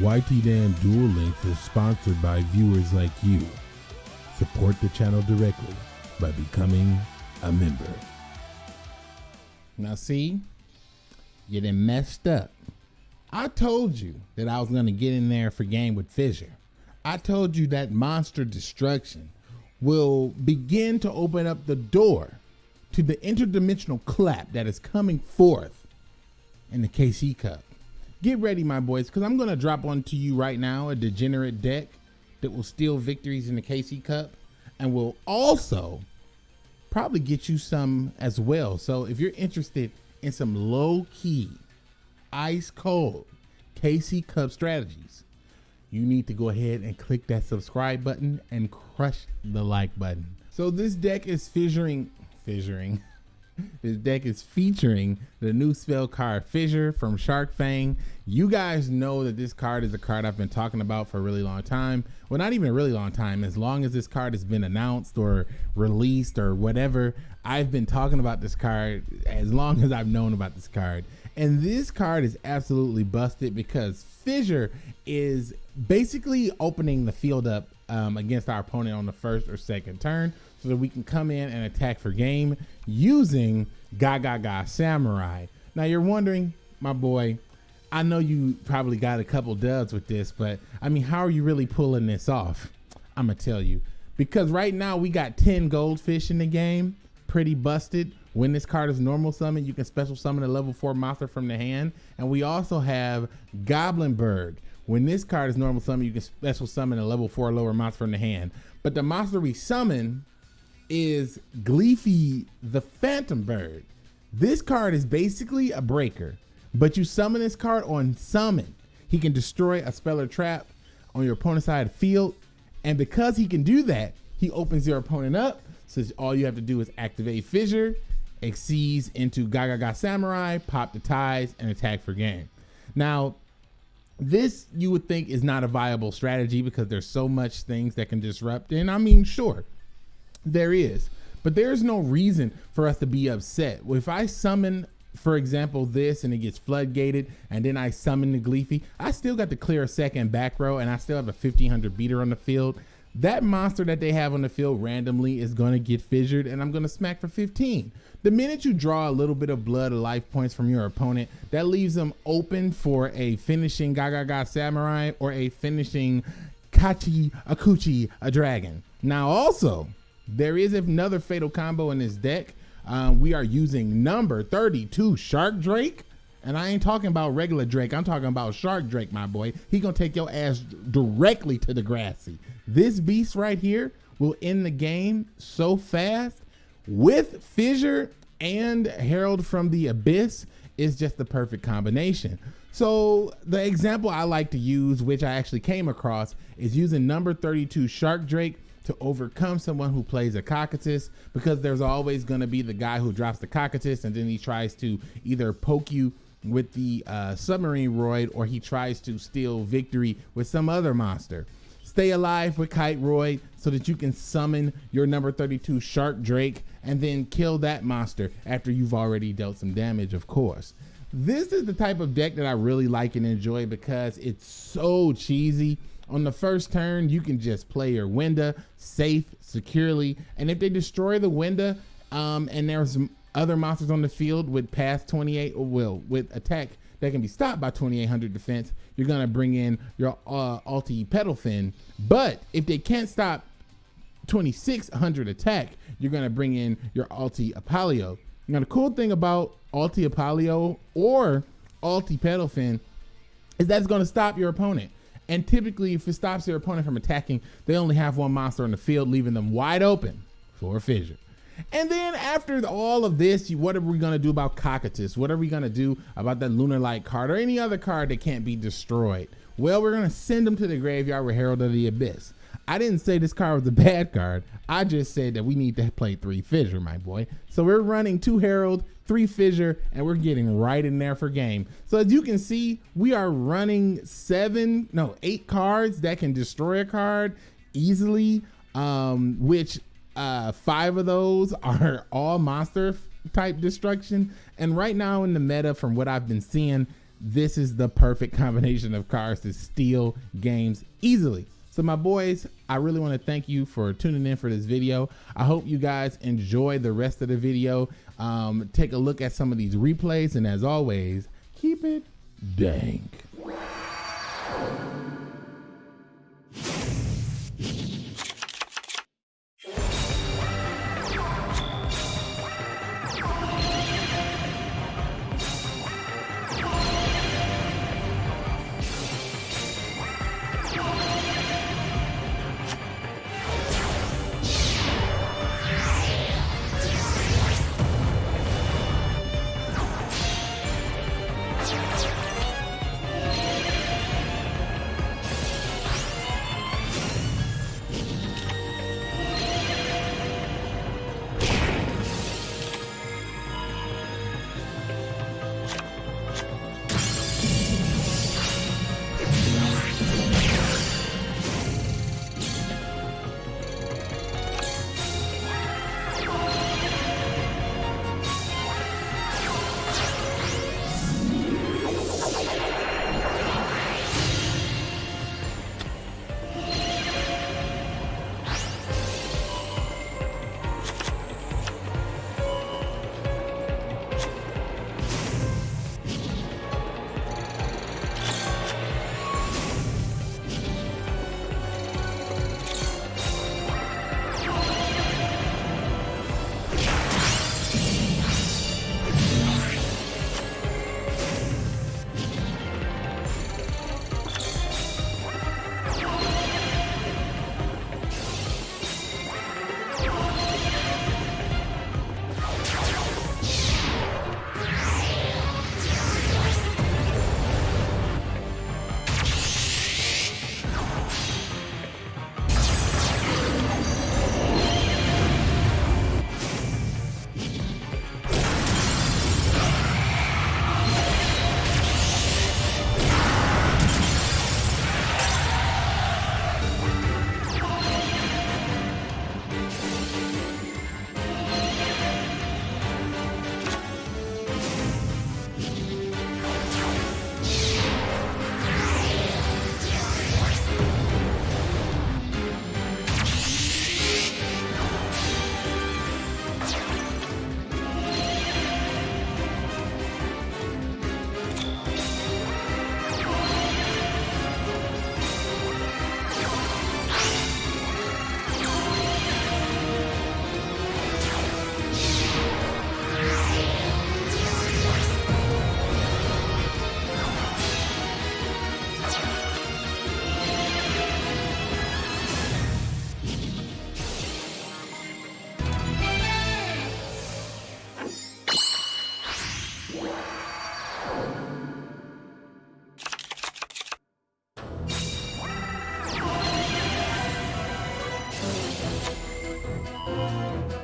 YT Dan Duel Links is sponsored by viewers like you. Support the channel directly by becoming a member. Now, see, you done messed up. I told you that I was going to get in there for game with Fissure. I told you that monster destruction will begin to open up the door to the interdimensional clap that is coming forth in the KC Cup. Get ready, my boys, because I'm going to drop onto you right now a degenerate deck that will steal victories in the KC Cup and will also probably get you some as well. So if you're interested in some low key, ice cold KC Cup strategies, you need to go ahead and click that subscribe button and crush the like button. So this deck is fissuring, fissuring. This deck is featuring the new spell card Fissure from Shark Fang. You guys know that this card is a card I've been talking about for a really long time. Well, not even a really long time. As long as this card has been announced or released or whatever, I've been talking about this card as long as I've known about this card. And this card is absolutely busted because Fissure is basically opening the field up um, against our opponent on the first or second turn so that we can come in and attack for game using Gagaga Samurai. Now you're wondering, my boy, I know you probably got a couple dubs with this, but I mean, how are you really pulling this off? I'm gonna tell you. Because right now we got Tin Goldfish in the game, pretty busted. When this card is normal summon, you can special summon a level four monster from the hand. And we also have Goblindbergh. When this card is normal summon, you can special summon a level four lower monster from the hand. But the monster we summon is Glife the Phantom Bird. This card is basically a breaker, but you summon this card on summon. He can destroy a spell or trap on your opponent's side of field. And because he can do that, he opens your opponent up. So all you have to do is activate Fissure, exceeds into Gagaga Samurai, pop the ties, and attack for game. Now, this you would think is not a viable strategy because there's so much things that can disrupt. And I mean, sure, there is, but there's no reason for us to be upset. If I summon, for example, this and it gets floodgated, and then I summon the Glife, I still got to clear a second back row, and I still have a 1500 beater on the field. That monster that they have on the field randomly is going to get fissured, and I'm going to smack for 15. The minute you draw a little bit of blood or life points from your opponent, that leaves them open for a finishing Gagaga Samurai or a finishing Kachi Kochi a dragon. Now, also, there is another fatal combo in this deck. Um, we are using number 32 Shark Drake. And I ain't talking about regular Drake. I'm talking about Shark Drake, my boy. He gonna take your ass directly to the grassy. This beast right here will end the game so fast with Fissure and Herald from the Abyss is just the perfect combination. So the example I like to use, which I actually came across, is using number 32 Shark Drake to overcome someone who plays a Cocytus because there's always going to be the guy who drops the Cocytus and then he tries to either poke you with the uh, Submarineroid or he tries to steal victory with some other monster. Stay alive with Kiteroid so that you can summon your number 32 Shark Drake and then kill that monster after you've already dealt some damage, of course. This is the type of deck that I really like and enjoy because it's so cheesy on the first turn, you can just play your Winda safe, securely. And if they destroy the Winda um, and there's other monsters on the field with past 28 or will with attack that can be stopped by 2800 defense, you're to bring in your uh, Alti Petalfin. But if they can't stop 2600 attack, you're to bring in your Alti Apollo. Now, the cool thing about Alti Apollo or Alti Petalfin is that's to stop your opponent. And typically, if it stops their opponent from attacking, they only have one monster on the field, leaving them wide open for a fissure. And then after all of this, what are we going to do about Cocytus? What are we going to do about that Lunalight card or any other card that can't be destroyed? Well, we're going to send them to the graveyard with Herald of the Abyss. I didn't say this card was a bad card. I just said that we need to play three Fissure, my boy. So we're running two Herald, three Fissure, and we're getting right in there for game. So as you can see, we are running seven, no, eight cards that can destroy a card easily, um, which uh, five of those are all monster type destruction. And right now in the meta, from what I've been seeing, this is the perfect combination of cards to steal games easily. So my boys, I really want to thank you for tuning in for this video. I hope you guys enjoy the rest of the video. Um, take a look at some of these replays. And as always, keep it dank. Música